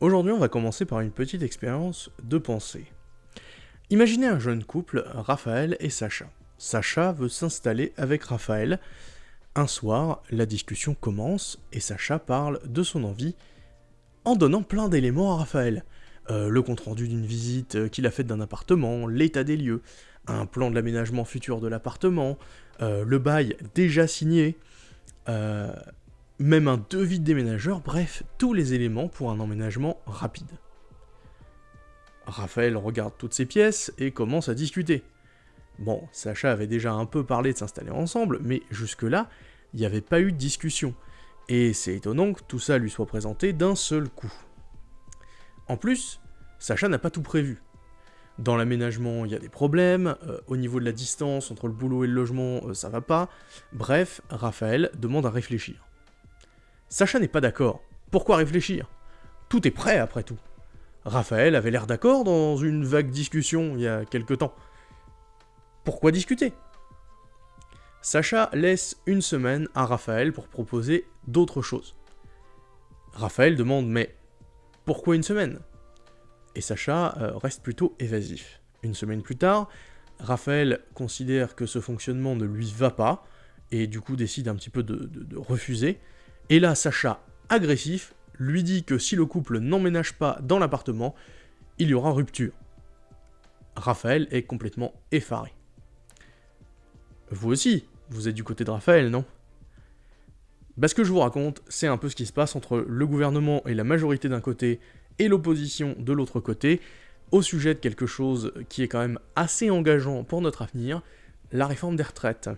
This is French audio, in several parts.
Aujourd'hui, on va commencer par une petite expérience de pensée. Imaginez un jeune couple, Raphaël et Sacha. Sacha veut s'installer avec Raphaël. Un soir, la discussion commence et Sacha parle de son envie en donnant plein d'éléments à Raphaël. Euh, le compte-rendu d'une visite euh, qu'il a faite d'un appartement, l'état des lieux, un plan de l'aménagement futur de l'appartement, euh, le bail déjà signé, même un devis de déménageur, bref, tous les éléments pour un emménagement rapide. Raphaël regarde toutes ces pièces et commence à discuter. Bon, Sacha avait déjà un peu parlé de s'installer ensemble, mais jusque-là, il n'y avait pas eu de discussion. Et c'est étonnant que tout ça lui soit présenté d'un seul coup. En plus, Sacha n'a pas tout prévu. Dans l'aménagement, il y a des problèmes, euh, au niveau de la distance entre le boulot et le logement, euh, ça va pas. Bref, Raphaël demande à réfléchir. Sacha n'est pas d'accord. Pourquoi réfléchir? Tout est prêt après tout. Raphaël avait l'air d'accord dans une vague discussion il y a quelque temps. Pourquoi discuter? Sacha laisse une semaine à Raphaël pour proposer d'autres choses. Raphaël demande mais pourquoi une semaine? Et Sacha euh, reste plutôt évasif. Une semaine plus tard, Raphaël considère que ce fonctionnement ne lui va pas, et du coup décide un petit peu de refuser, et là, Sacha, agressif, lui dit que si le couple n'emménage pas dans l'appartement, il y aura rupture. Raphaël est complètement effaré. Vous aussi, vous êtes du côté de Raphaël, non? Bah, ce que je vous raconte, c'est un peu ce qui se passe entre le gouvernement et la majorité d'un côté et l'opposition de l'autre côté, au sujet de quelque chose qui est quand même assez engageant pour notre avenir, la réforme des retraites.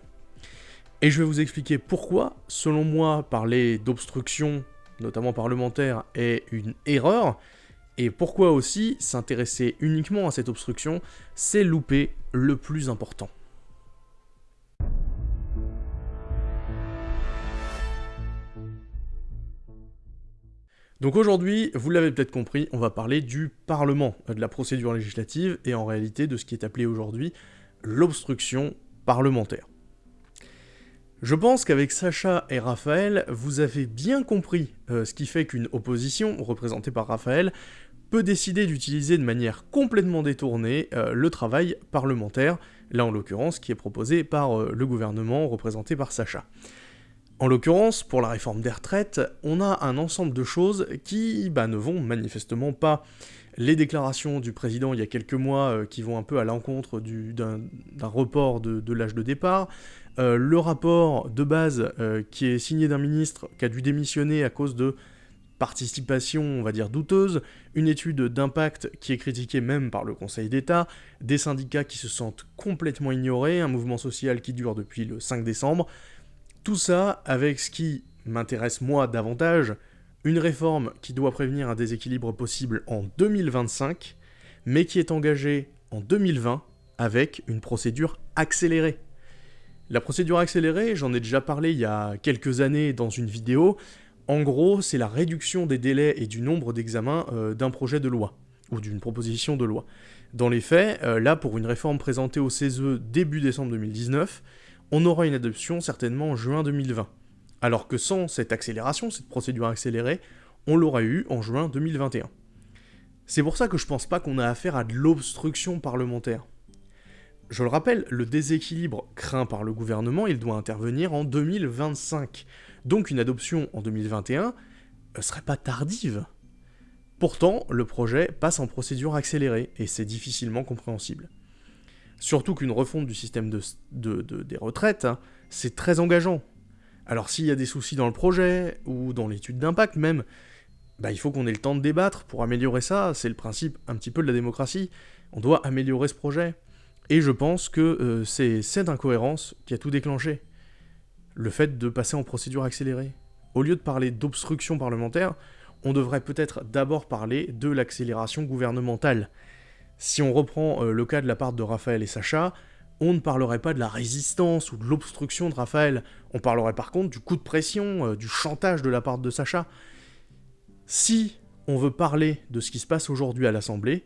Et je vais vous expliquer pourquoi, selon moi, parler d'obstruction, notamment parlementaire, est une erreur, et pourquoi aussi s'intéresser uniquement à cette obstruction, c'est louper le plus important. Donc aujourd'hui, vous l'avez peut-être compris, on va parler du Parlement, de la procédure législative, et en réalité de ce qui est appelé aujourd'hui l'obstruction parlementaire. Je pense qu'avec Sacha et Raphaël, vous avez bien compris euh, ce qui fait qu'une opposition, représentée par Raphaël, peut décider d'utiliser de manière complètement détournée euh, le travail parlementaire, là en l'occurrence qui est proposé par euh, le gouvernement représenté par Sacha. En l'occurrence, pour la réforme des retraites, on a un ensemble de choses qui bah, ne vont manifestement pas. Les déclarations du président il y a quelques mois qui vont un peu à l'encontre d'un report de l'âge de départ, euh, le rapport de base euh, qui est signé d'un ministre qui a dû démissionner à cause de participation, on va dire, douteuse, une étude d'impact qui est critiquée même par le Conseil d'État, des syndicats qui se sentent complètement ignorés, un mouvement social qui dure depuis le 5 décembre, tout ça avec ce qui m'intéresse moi davantage, une réforme qui doit prévenir un déséquilibre possible en 2025, mais qui est engagée en 2020 avec une procédure accélérée. La procédure accélérée, j'en ai déjà parlé il y a quelques années dans une vidéo, en gros, c'est la réduction des délais et du nombre d'examens euh, d'un projet de loi, ou d'une proposition de loi. Dans les faits, euh, là, pour une réforme présentée au CESE début décembre 2019, on aura une adoption certainement en juin 2020. Alors que sans cette accélération, cette procédure accélérée, on l'aura eu en juin 2021. C'est pour ça que je pense pas qu'on a affaire à de l'obstruction parlementaire. Je le rappelle, le déséquilibre craint par le gouvernement, il doit intervenir en 2025. Donc une adoption en 2021 ne serait pas tardive. Pourtant, le projet passe en procédure accélérée, et c'est difficilement compréhensible. Surtout qu'une refonte du système des retraites, hein, c'est très engageant. Alors s'il y a des soucis dans le projet, ou dans l'étude d'impact même, bah, il faut qu'on ait le temps de débattre pour améliorer ça, c'est le principe un petit peu de la démocratie. On doit améliorer ce projet. Et je pense que euh, c'est cette incohérence qui a tout déclenché. Le fait de passer en procédure accélérée. Au lieu de parler d'obstruction parlementaire, on devrait peut-être d'abord parler de l'accélération gouvernementale. Si on reprend euh, le cas de la part de Raphaël et Sacha, on ne parlerait pas de la résistance ou de l'obstruction de Raphaël, on parlerait par contre du coup de pression, euh, du chantage de la part de Sacha. Si on veut parler de ce qui se passe aujourd'hui à l'Assemblée,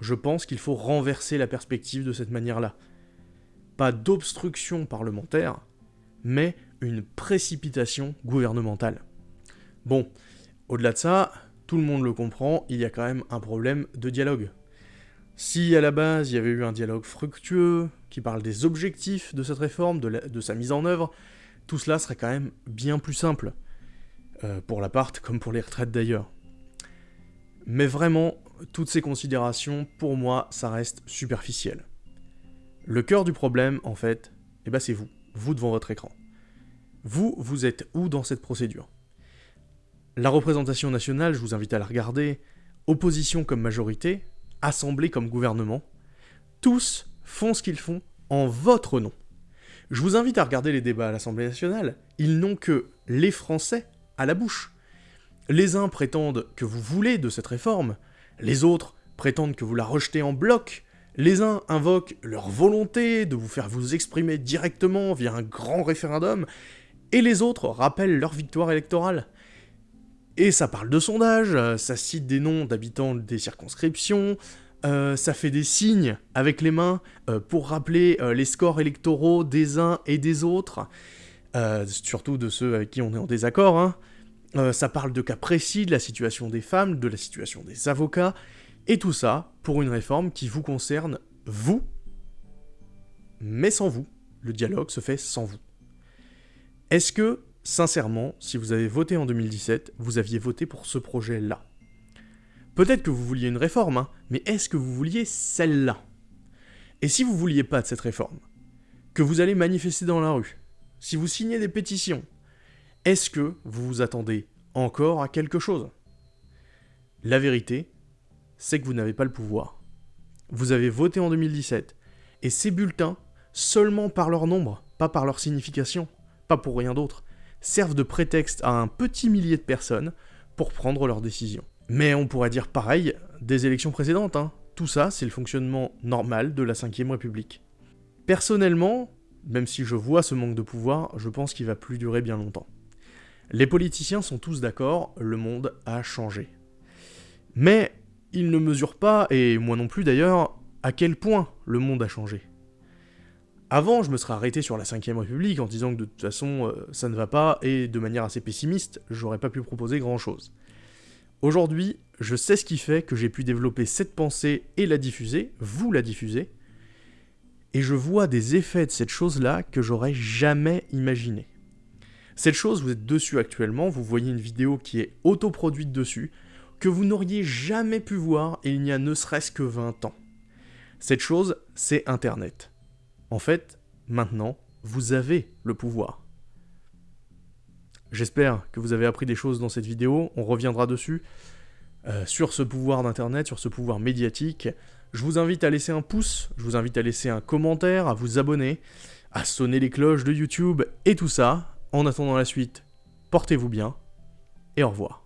je pense qu'il faut renverser la perspective de cette manière-là. Pas d'obstruction parlementaire, mais une précipitation gouvernementale. Bon, au-delà de ça, tout le monde le comprend, il y a quand même un problème de dialogue. Si à la base il y avait eu un dialogue fructueux, qui parle des objectifs de cette réforme, de, sa mise en œuvre, tout cela serait quand même bien plus simple. Euh, pour l'appart comme pour les retraites d'ailleurs. Mais vraiment, toutes ces considérations, pour moi, ça reste superficiel. Le cœur du problème, en fait, eh ben c'est vous, vous devant votre écran. Vous, vous êtes où dans cette procédure? La représentation nationale, je vous invite à la regarder, opposition comme majorité, assemblée comme gouvernement, tous font ce qu'ils font en votre nom. Je vous invite à regarder les débats à l'Assemblée nationale, ils n'ont que les Français à la bouche. Les uns prétendent que vous voulez de cette réforme, les autres prétendent que vous la rejetez en bloc, les uns invoquent leur volonté de vous faire vous exprimer directement via un grand référendum, et les autres rappellent leur victoire électorale. Et ça parle de sondages, ça cite des noms d'habitants des circonscriptions, euh, ça fait des signes avec les mains euh, pour rappeler euh, les scores électoraux des uns et des autres, surtout de ceux avec qui on est en désaccord. Hein. ça parle de cas précis, de la situation des femmes, de la situation des avocats, et tout ça pour une réforme qui vous concerne, vous, mais sans vous. Le dialogue se fait sans vous. Est-ce que, sincèrement, si vous avez voté en 2017, vous aviez voté pour ce projet-là. Peut-être que vous vouliez une réforme, hein, mais est-ce que vous vouliez celle-là? Et si vous vouliez pas de cette réforme, que vous allez manifester dans la rue, si vous signez des pétitions, est-ce que vous vous attendez encore à quelque chose? La vérité, c'est que vous n'avez pas le pouvoir. Vous avez voté en 2017, et ces bulletins, seulement par leur nombre, pas par leur signification, pas pour rien d'autre, servent de prétexte à un petit millier de personnes pour prendre leurs décisions. Mais on pourrait dire pareil des élections précédentes, hein. Tout ça, c'est le fonctionnement normal de la 5ème République. Personnellement, même si je vois ce manque de pouvoir, je pense qu'il va plus durer bien longtemps. Les politiciens sont tous d'accord, le monde a changé. Mais ils ne mesurent pas, et moi non plus d'ailleurs, à quel point le monde a changé. Avant, je me serais arrêté sur la 5ème République en disant que de toute façon, euh, ça ne va pas, et de manière assez pessimiste, j'aurais pas pu proposer grand chose. Aujourd'hui, je sais ce qui fait que j'ai pu développer cette pensée et la diffuser, vous la diffuser, et je vois des effets de cette chose-là que j'aurais jamais imaginé. Cette chose, vous êtes dessus actuellement, vous voyez une vidéo qui est autoproduite dessus, que vous n'auriez jamais pu voir il n'y a ne serait-ce que 20 ans. Cette chose, c'est Internet. En fait, maintenant, vous avez le pouvoir. J'espère que vous avez appris des choses dans cette vidéo, on reviendra dessus, euh, sur ce pouvoir d'internet, sur ce pouvoir médiatique. Je vous invite à laisser un pouce, je vous invite à laisser un commentaire, à vous abonner, à sonner les cloches de YouTube et tout ça. En attendant la suite, portez-vous bien et au revoir.